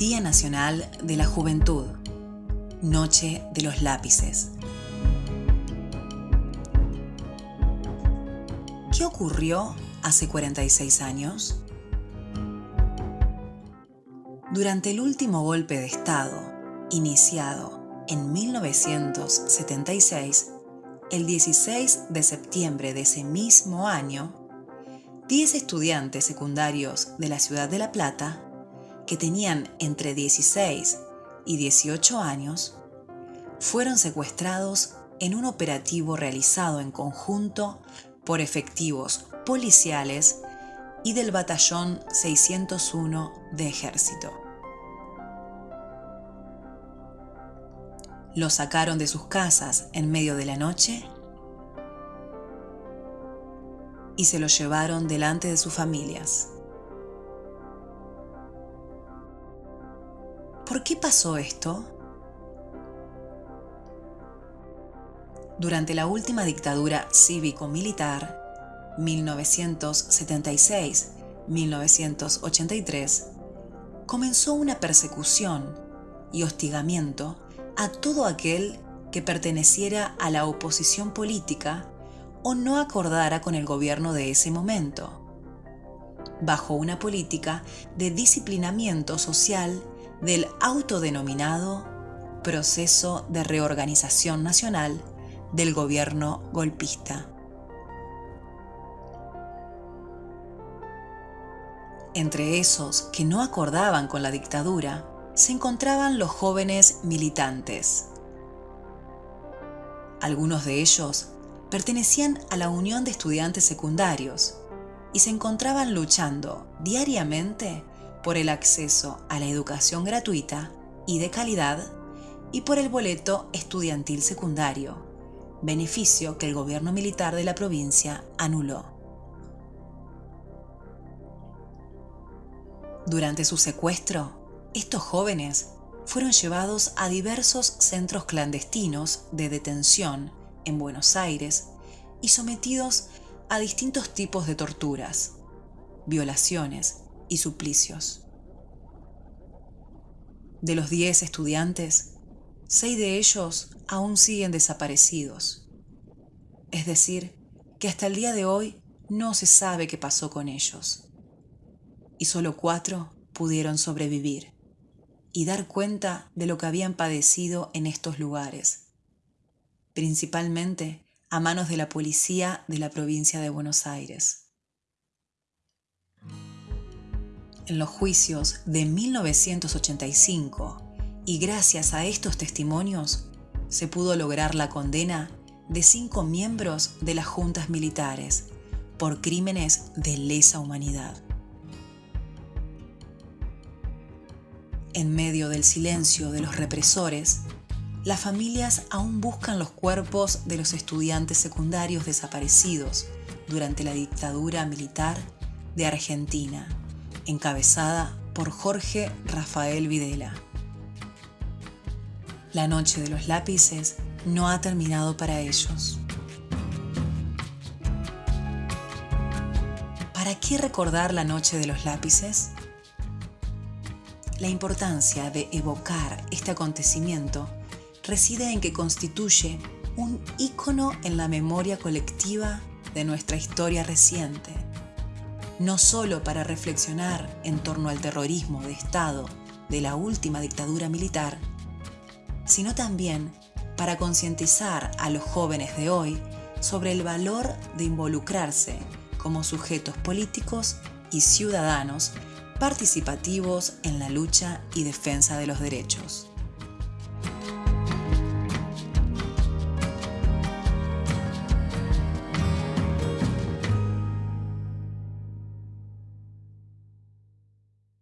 Día Nacional de la Juventud, Noche de los Lápices. ¿Qué ocurrió hace 46 años? Durante el último golpe de Estado, iniciado en 1976, el 16 de septiembre de ese mismo año, 10 estudiantes secundarios de la ciudad de La Plata, que tenían entre 16 y 18 años, fueron secuestrados en un operativo realizado en conjunto por efectivos policiales y del Batallón 601 de Ejército. Los sacaron de sus casas en medio de la noche y se los llevaron delante de sus familias. ¿Por qué pasó esto? Durante la última dictadura cívico-militar, 1976-1983, comenzó una persecución y hostigamiento a todo aquel que perteneciera a la oposición política o no acordara con el gobierno de ese momento, bajo una política de disciplinamiento social del autodenominado Proceso de Reorganización Nacional del Gobierno Golpista. Entre esos que no acordaban con la dictadura se encontraban los jóvenes militantes. Algunos de ellos pertenecían a la Unión de Estudiantes Secundarios y se encontraban luchando diariamente por el acceso a la educación gratuita y de calidad y por el boleto estudiantil secundario, beneficio que el gobierno militar de la provincia anuló. Durante su secuestro, estos jóvenes fueron llevados a diversos centros clandestinos de detención en Buenos Aires y sometidos a distintos tipos de torturas, violaciones y suplicios. De los 10 estudiantes, seis de ellos aún siguen desaparecidos. Es decir, que hasta el día de hoy no se sabe qué pasó con ellos. Y solo cuatro pudieron sobrevivir y dar cuenta de lo que habían padecido en estos lugares principalmente a manos de la policía de la provincia de Buenos Aires. En los juicios de 1985 y gracias a estos testimonios se pudo lograr la condena de cinco miembros de las juntas militares por crímenes de lesa humanidad. En medio del silencio de los represores, las familias aún buscan los cuerpos de los estudiantes secundarios desaparecidos durante la dictadura militar de Argentina, encabezada por Jorge Rafael Videla. La noche de los lápices no ha terminado para ellos. ¿Para qué recordar la noche de los lápices? La importancia de evocar este acontecimiento reside en que constituye un ícono en la memoria colectiva de nuestra historia reciente, no solo para reflexionar en torno al terrorismo de Estado de la última dictadura militar, sino también para concientizar a los jóvenes de hoy sobre el valor de involucrarse como sujetos políticos y ciudadanos participativos en la lucha y defensa de los derechos.